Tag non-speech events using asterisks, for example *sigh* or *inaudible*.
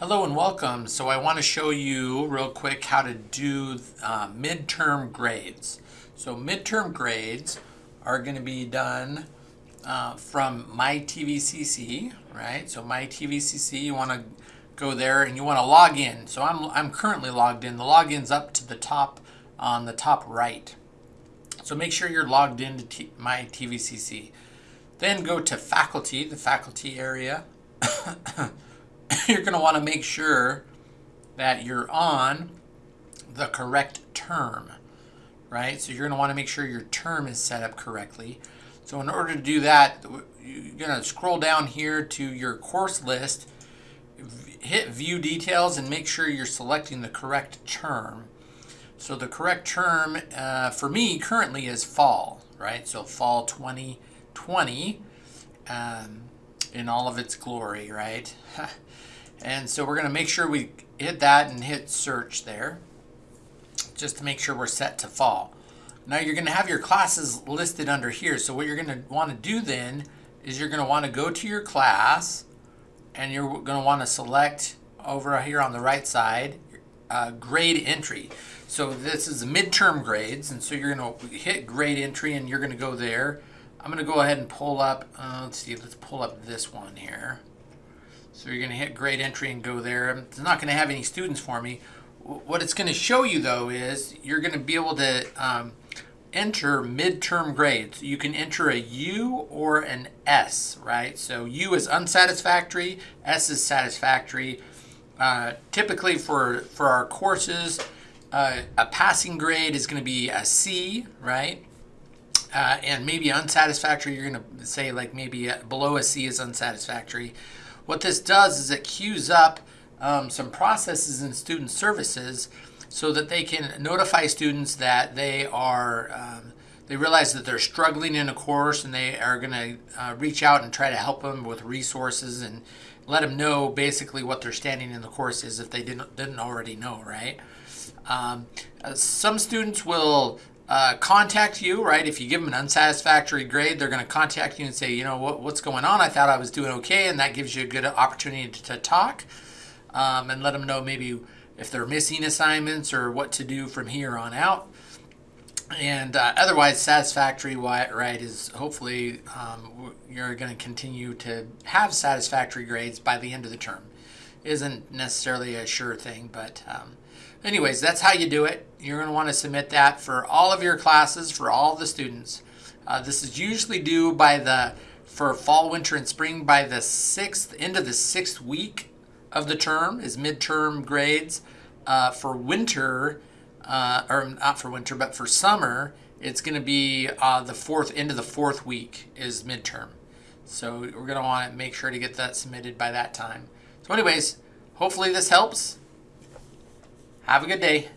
Hello and welcome. So I want to show you real quick how to do uh, midterm grades. So midterm grades are going to be done uh, from MyTVCC, right? So MyTVCC, you want to go there and you want to log in. So I'm, I'm currently logged in. The login's up to the top on the top right. So make sure you're logged into T MyTVCC. Then go to faculty, the faculty area. *coughs* *coughs* you're going to want to make sure that you're on the correct term, right? So you're going to want to make sure your term is set up correctly. So in order to do that, you're going to scroll down here to your course list, hit view details and make sure you're selecting the correct term. So the correct term uh, for me currently is fall, right? So fall 2020 um, in all of its glory, right? *laughs* And so we're going to make sure we hit that and hit search there just to make sure we're set to fall. Now you're going to have your classes listed under here. So what you're going to want to do then is you're going to want to go to your class and you're going to want to select over here on the right side uh, grade entry. So this is midterm grades and so you're going to hit grade entry and you're going to go there. I'm going to go ahead and pull up, uh, let's see, let's pull up this one here. So you're going to hit grade entry and go there. It's not going to have any students for me. What it's going to show you though is you're going to be able to um, enter midterm grades. You can enter a U or an S, right? So U is unsatisfactory, S is satisfactory. Uh, typically for, for our courses, uh, a passing grade is going to be a C, right? Uh, and maybe unsatisfactory, you're going to say like maybe below a C is unsatisfactory. What this does is it queues up um, some processes in student services so that they can notify students that they are, um, they realize that they're struggling in a course and they are going to uh, reach out and try to help them with resources and let them know basically what they're standing in the course is if they didn't, didn't already know, right? Um, uh, some students will uh, contact you, right? If you give them an unsatisfactory grade, they're going to contact you and say, you know, what, what's going on? I thought I was doing okay, and that gives you a good opportunity to, to talk um, and let them know maybe if they're missing assignments or what to do from here on out. And uh, otherwise, satisfactory, right, is hopefully um, you're going to continue to have satisfactory grades by the end of the term. Isn't necessarily a sure thing, but um, Anyways, that's how you do it. You're going to want to submit that for all of your classes, for all the students. Uh, this is usually due by the, for fall, winter, and spring by the sixth, end of the sixth week of the term is midterm grades. Uh, for winter, uh, or not for winter, but for summer, it's going to be uh, the fourth, end of the fourth week is midterm. So we're going to want to make sure to get that submitted by that time. So anyways, hopefully this helps. Have a good day.